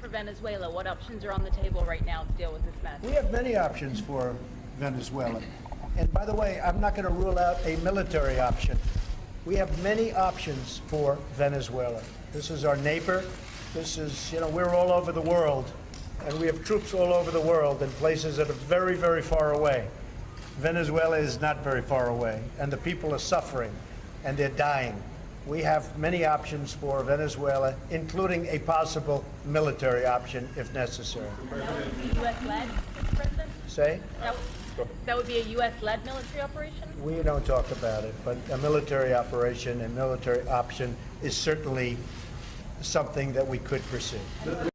for Venezuela? What options are on the table right now to deal with this mess? We have many options for Venezuela. And by the way, I'm not going to rule out a military option. We have many options for Venezuela. This is our neighbor. This is, you know, we're all over the world, and we have troops all over the world in places that are very, very far away. Venezuela is not very far away, and the people are suffering, and they're dying. We have many options for Venezuela, including a possible military option if necessary. That would be U.S.-led, President? Say? That that would be a U.S.-led military operation? We don't talk about it, but a military operation and military option is certainly something that we could pursue.